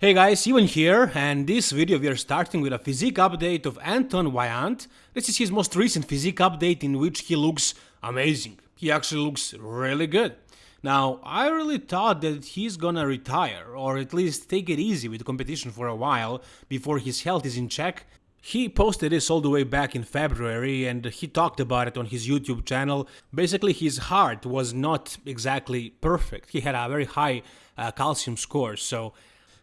Hey guys, Ivan here, and this video we are starting with a physique update of Anton Vaillant. This is his most recent physique update in which he looks amazing. He actually looks really good. Now, I really thought that he's gonna retire, or at least take it easy with competition for a while, before his health is in check. He posted this all the way back in February and he talked about it on his YouTube channel. Basically, his heart was not exactly perfect. He had a very high uh, calcium score, so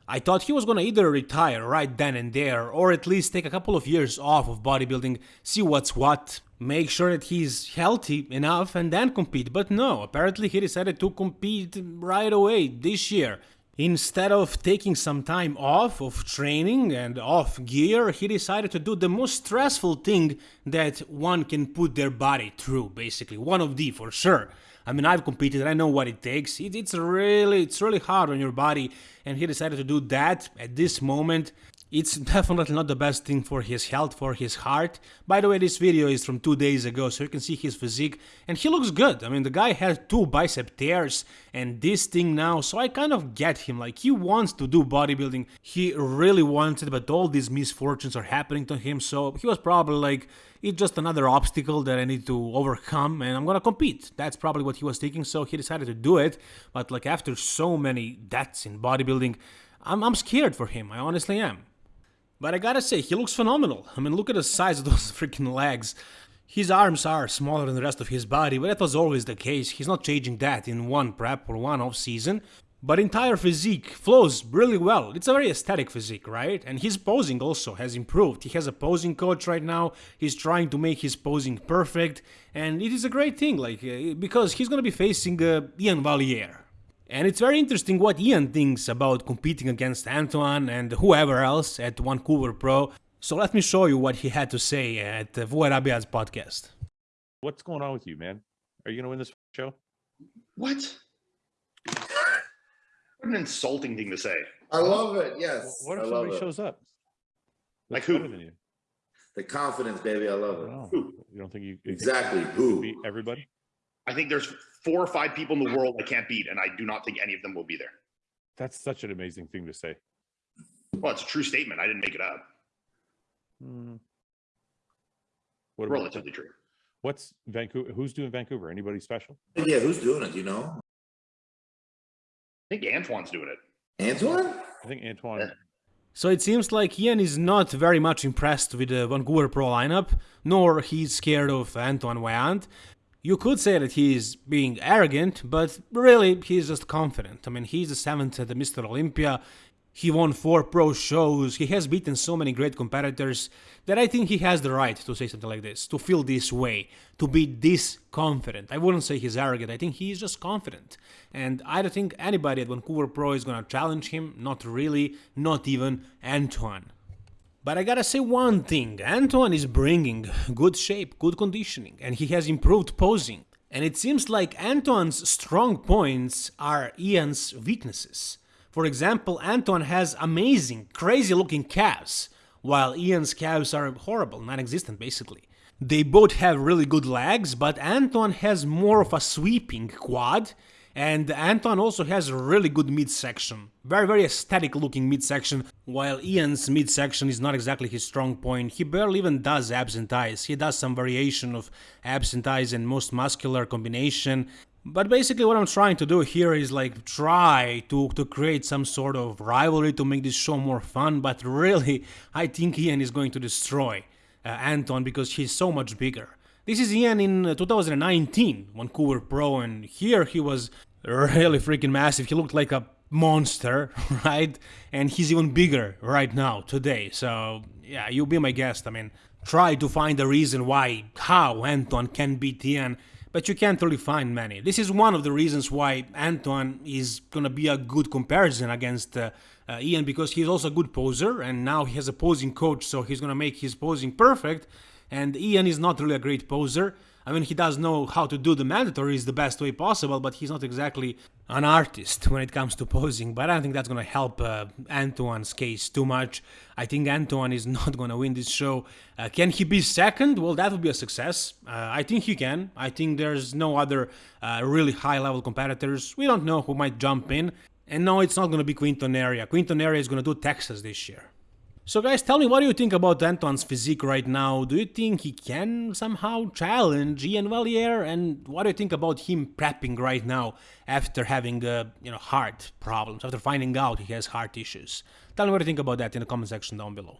I thought he was gonna either retire right then and there, or at least take a couple of years off of bodybuilding, see what's what, make sure that he's healthy enough and then compete. But no, apparently he decided to compete right away this year. Instead of taking some time off of training and off gear, he decided to do the most stressful thing that one can put their body through, basically. One of the, for sure. I mean, I've competed, I know what it takes. It, it's really, it's really hard on your body, and he decided to do that at this moment. It's definitely not the best thing for his health, for his heart. By the way, this video is from two days ago, so you can see his physique, and he looks good. I mean, the guy had two bicep tears and this thing now, so I kind of get him. Like, he wants to do bodybuilding, he really wants it, but all these misfortunes are happening to him, so he was probably like, it's just another obstacle that I need to overcome and I'm gonna compete. That's probably what he was thinking, so he decided to do it. But like after so many deaths in bodybuilding, I'm, I'm scared for him, I honestly am. But I gotta say, he looks phenomenal. I mean, look at the size of those freaking legs. His arms are smaller than the rest of his body, but that was always the case. He's not changing that in one prep or one off season. But entire physique flows really well. It's a very aesthetic physique, right? And his posing also has improved. He has a posing coach right now. He's trying to make his posing perfect, and it is a great thing, like uh, because he's gonna be facing uh, Iain Valliere. And it's very interesting what Ian thinks about competing against Antoine and whoever else at Vancouver Pro. So let me show you what he had to say at Fouad Abiad's podcast. What's going on with you, man? Are you gonna win this show? What? What an insulting thing to say. I love it. Yes. What I if love somebody it. shows up? Like who? Than you? The confidence, baby. I love I it. don't. Who? You don't think you you think Exactly. Who? beat everybody? I think there's four or five people in the world I can't beat, and I do not think any of them will be there. That's such an amazing thing to say. Well, it's a true statement. I didn't make it up. Hmm. What about, Relatively true. what's Vancouver? Who's doing Vancouver? Anybody special? Yeah, who's doing it? You know? I think Antoine's doing it. Antoine? I think Antoine. Yeah. So it seems like Ian is not very much impressed with the Vancouver Pro lineup, nor he's scared of Antoine Vaillant. You could say that he is being arrogant, but really he's just confident. I mean, he's the seventh at the Mr. Olympia. He won four pro shows. He has beaten so many great competitors that I think he has the right to say something like this, to feel this way, to be this confident. I wouldn't say he's arrogant. I think he's just confident. And I don't think anybody at Vancouver Pro is going to challenge him. Not really. Not even Antoine. But I gotta say one thing, Antoine is bringing good shape, good conditioning, and he has improved posing. And it seems like Antoine's strong points are Ian's weaknesses. For example, Antoine has amazing, crazy looking calves, while Ian's calves are horrible, non-existent basically. They both have really good legs, but Antoine has more of a sweeping quad, and Anton also has a really good midsection. Very, very aesthetic looking midsection, while Ian's midsection is not exactly his strong point. He barely even does abs and. He does some variation of abs and and most muscular combination. But basically what I'm trying to do here is like try to, to create some sort of rivalry to make this show more fun, but really I think Ian is going to destroy uh, Anton because he's so much bigger. This is Ian in uh, 2019, Vancouver Pro, and here he was really freaking massive. He looked like a monster, right? And he's even bigger right now, today. So, yeah, you'll be my guest. I mean, try to find a reason why, how Anton can beat Ian, but you can't really find many. This is one of the reasons why Anton is gonna be a good comparison against uh, uh, Ian because he's also a good poser, and now he has a posing coach, so he's gonna make his posing perfect and Ian is not really a great poser. I mean, he does know how to do the mandatories the best way possible, but he's not exactly an artist when it comes to posing. But I don't think that's going to help uh, Antoine's case too much. I think Antoine is not going to win this show. Uh, can he be second? Well, that would be a success. Uh, I think he can. I think there's no other uh, really high level competitors. We don't know who might jump in. And no, it's not going to be Quinton Eriya. Quinton Eriya is going to do Texas this year. So guys, tell me what do you think about Anton's physique right now? Do you think he can somehow challenge Iain Valliere? And what do you think about him prepping right now after having, uh, you know, heart problems, after finding out he has heart issues? Tell me what you think about that in the comment section down below.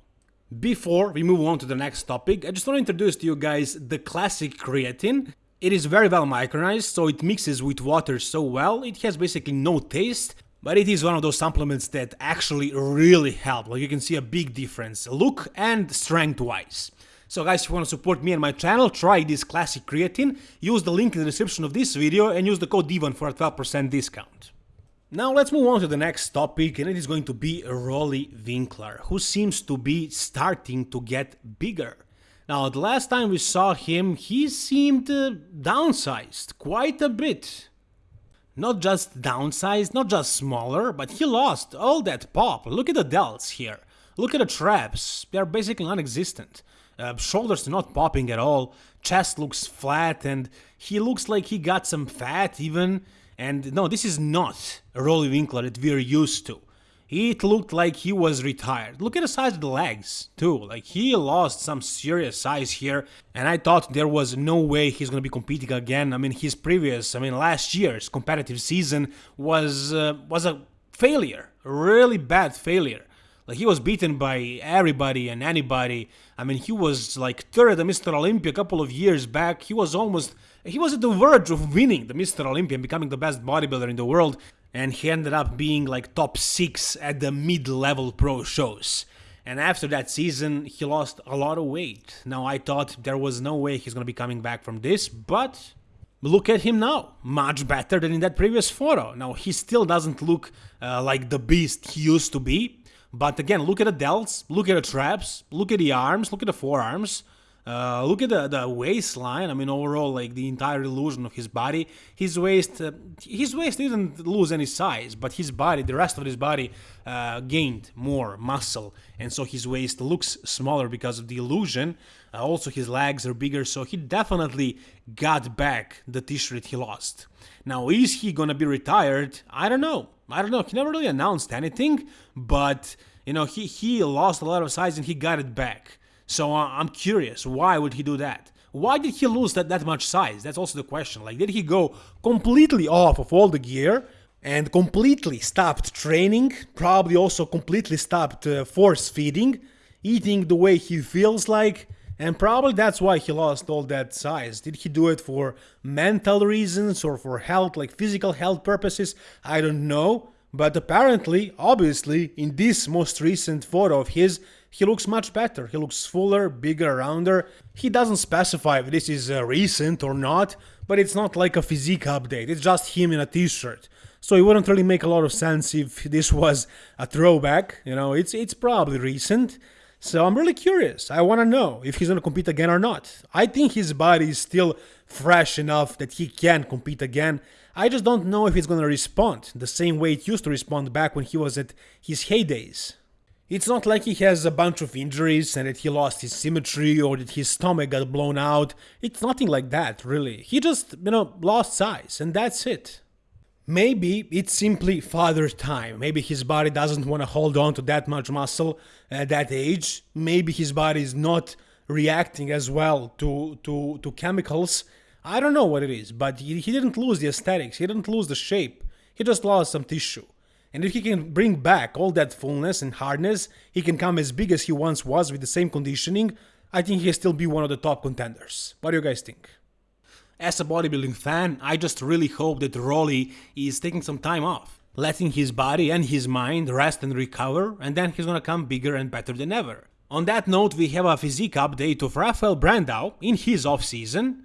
Before we move on to the next topic, I just want to introduce to you guys the classic creatine. It is very well micronized, so it mixes with water so well, it has basically no taste, but it is one of those supplements that actually really help, like you can see a big difference, look and strength wise. So guys, if you want to support me and my channel, try this classic creatine, use the link in the description of this video and use the code DIVAN for a 12% discount. Now let's move on to the next topic and it is going to be Roelly Winklaar, who seems to be starting to get bigger. Now the last time we saw him, he seemed uh, downsized quite a bit. Not just downsized, not just smaller, but he lost all that pop. Look at the delts here. Look at the traps. They're basically non-existent. Uh, shoulders not popping at all. Chest looks flat and he looks like he got some fat even. And no, this is not a Roelly Winklaar that we're used to. It looked like he was retired. Look at the size of the legs, too. Like, he lost some serious size here, and I thought there was no way he's gonna be competing again. I mean, his previous, I mean, last year's competitive season was uh, was a failure, a really bad failure. Like, he was beaten by everybody and anybody. I mean, he was like third at Mr. Olympia a couple of years back. He was almost, he was at the verge of winning the Mr. Olympia and becoming the best bodybuilder in the world and he ended up being like top 6 at the mid-level pro shows. And after that season, he lost a lot of weight. Now, I thought there was no way he's gonna be coming back from this, but look at him now. Much better than in that previous photo. Now, he still doesn't look uh, like the beast he used to be, but again, look at the delts, look at the traps, look at the arms, look at the forearms. Uh, look at the, the waistline. I mean, overall, like the entire illusion of his body. His waist, uh, his waist didn't lose any size, but his body, the rest of his body, uh, gained more muscle, and so his waist looks smaller because of the illusion. Uh, also, his legs are bigger, so he definitely got back the T-shirt he lost. Now, is he gonna be retired? I don't know. I don't know. He never really announced anything, but you know, he he lost a lot of size and he got it back. So uh, I'm curious, why would he do that? Why did he lose that, that much size? That's also the question. Like, did he go completely off of all the gear and completely stopped training? Probably also completely stopped uh, force feeding, eating the way he feels like? And probably that's why he lost all that size. Did he do it for mental reasons or for health, like physical health purposes? I don't know. But apparently, obviously, in this most recent photo of his, he looks much better. He looks fuller, bigger, rounder. He doesn't specify if this is uh, recent or not, but it's not like a physique update. It's just him in a t-shirt. So it wouldn't really make a lot of sense if this was a throwback. You know, it's it's probably recent. So I'm really curious. I want to know if he's going to compete again or not. I think his body is still fresh enough that he can compete again. I just don't know if going to respond the same way it used to respond back when he was at his heydays. It's not like he has a bunch of injuries and that he lost his symmetry or that his stomach got blown out. It's nothing like that, really. He just, you know, lost size and that's it. Maybe it's simply father time. Maybe his body doesn't want to hold on to that much muscle at that age. Maybe his body is not reacting as well to, to, to chemicals. I don't know what it is, but he, he didn't lose the aesthetics, he didn't lose the shape, he just lost some tissue. And if he can bring back all that fullness and hardness, he can come as big as he once was with the same conditioning, I think he'll still be one of the top contenders. What do you guys think? As a bodybuilding fan, I just really hope that Roelly is taking some time off, letting his body and his mind rest and recover, and then he's gonna come bigger and better than ever. On that note, we have a physique update of Rafael Brandao in his off-season,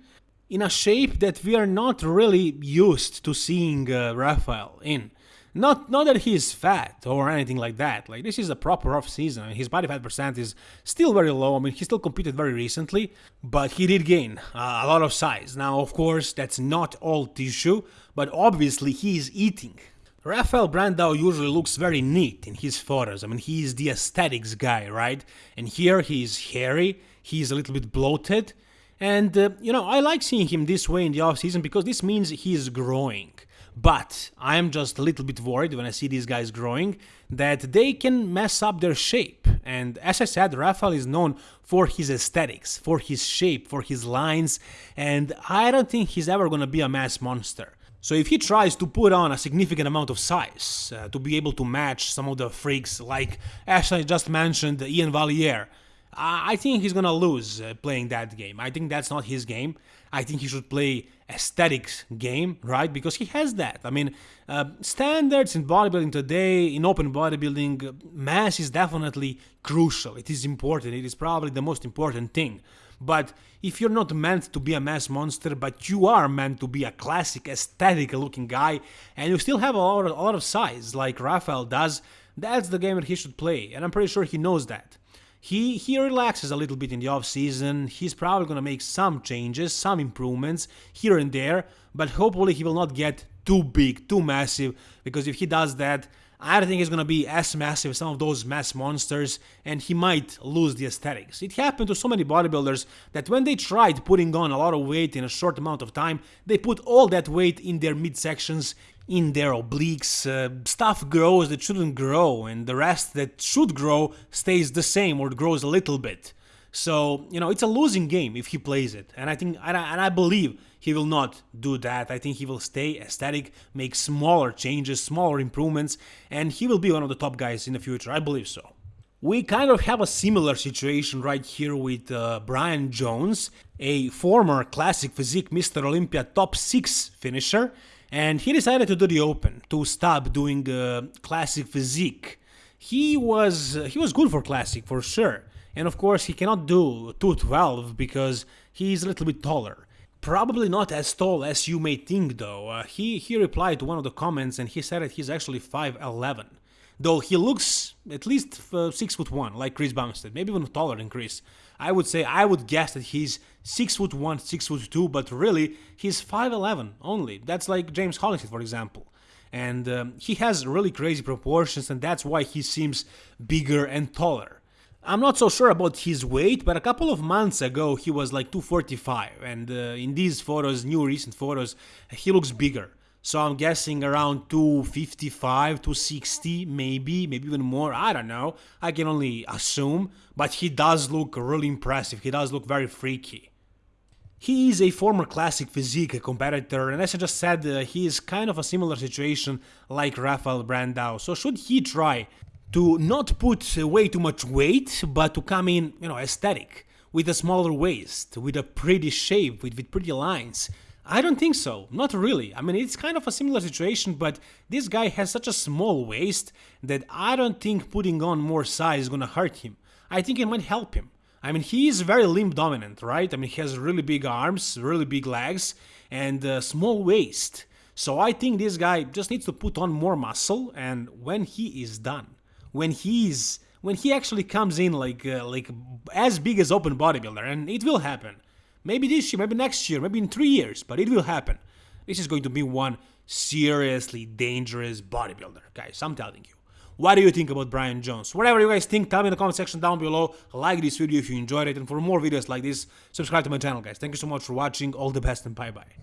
in a shape that we are not really used to seeing uh, Rafael in. Not not that he's fat or anything like that. Like this is a proper off season. His body fat percent is still very low. I mean, he still competed very recently, but he did gain uh, a lot of size. Now, of course, that's not all tissue, but obviously he is eating. Rafael Brandao usually looks very neat in his photos. I mean, he is the aesthetics guy, right? And here he is hairy, he is a little bit bloated, and uh, you know, I like seeing him this way in the off season because this means he's growing. But I am just a little bit worried when I see these guys growing that they can mess up their shape. And as I said, Rafael is known for his aesthetics, for his shape, for his lines, and I don't think he's ever gonna be a mass monster. So if he tries to put on a significant amount of size uh, to be able to match some of the freaks like as I just mentioned Iain Valliere, I think he's gonna lose uh, playing that game. I think that's not his game. I think he should play aesthetics game, right? Because he has that. I mean, uh, standards in bodybuilding today, in open bodybuilding, uh, mass is definitely crucial. It is important. It is probably the most important thing. But if you're not meant to be a mass monster, but you are meant to be a classic aesthetic looking guy, and you still have a lot of, a lot of size like Rafael does, that's the game that he should play. And I'm pretty sure he knows that. He he relaxes a little bit in the off season. He's probably gonna make some changes, some improvements here and there, but hopefully he will not get too big, too massive. Because if he does that, I don't think he's gonna be as massive as some of those mass monsters, and he might lose the aesthetics. It happened to so many bodybuilders that when they tried putting on a lot of weight in a short amount of time, they put all that weight in their midsections in their obliques, uh, stuff grows that shouldn't grow, and the rest that should grow stays the same or grows a little bit. So, you know, it's a losing game if he plays it. And I think, and I, and I believe he will not do that. I think he will stay aesthetic, make smaller changes, smaller improvements, and he will be one of the top guys in the future. I believe so. We kind of have a similar situation right here with uh, Brian Jones, a former classic physique Mr. Olympia top 6 finisher, and he decided to do the open to stop doing uh, classic physique. He was he was good for classic for sure. And of course he cannot do 212 because he's a little bit taller. Probably not as tall as you may think though. Uh, he he replied to one of the comments and he said that he's actually 5'11 though he looks at least uh, 6 foot 1 like Chris Bumstead maybe even taller than Chris. I would say I would guess that he's six foot one, six foot two, but really he's 5'11 only. That's like James Hollingshead, for example. And um, he has really crazy proportions, and that's why he seems bigger and taller. I'm not so sure about his weight, but a couple of months ago he was like 245, and uh, in these photos, new recent photos, he looks bigger. So I'm guessing around 255, 260, maybe, maybe even more. I don't know. I can only assume. But he does look really impressive. He does look very freaky. He is a former classic physique competitor, and as I just said, uh, he is kind of a similar situation like Rafael Brandao. So should he try to not put way too much weight, but to come in, you know, aesthetic, with a smaller waist, with a pretty shape, with, with pretty lines, I don't think so, not really. I mean, it's kind of a similar situation, but this guy has such a small waist that I don't think putting on more size is gonna hurt him. I think it might help him. I mean, he is very limb dominant, right? I mean, he has really big arms, really big legs, and a small waist. So I think this guy just needs to put on more muscle, and when he is done, when he's when he actually comes in like uh, like as big as open bodybuilder, and it will happen Maybe this year, maybe next year, maybe in three years, but it will happen. This is going to be one seriously dangerous bodybuilder, guys. I'm telling you. What do you think about Brian Jones? Whatever you guys think, tell me in the comment section down below. Like this video if you enjoyed it, and for more videos like this, subscribe to my channel, guys. Thank you so much for watching. All the best and bye-bye.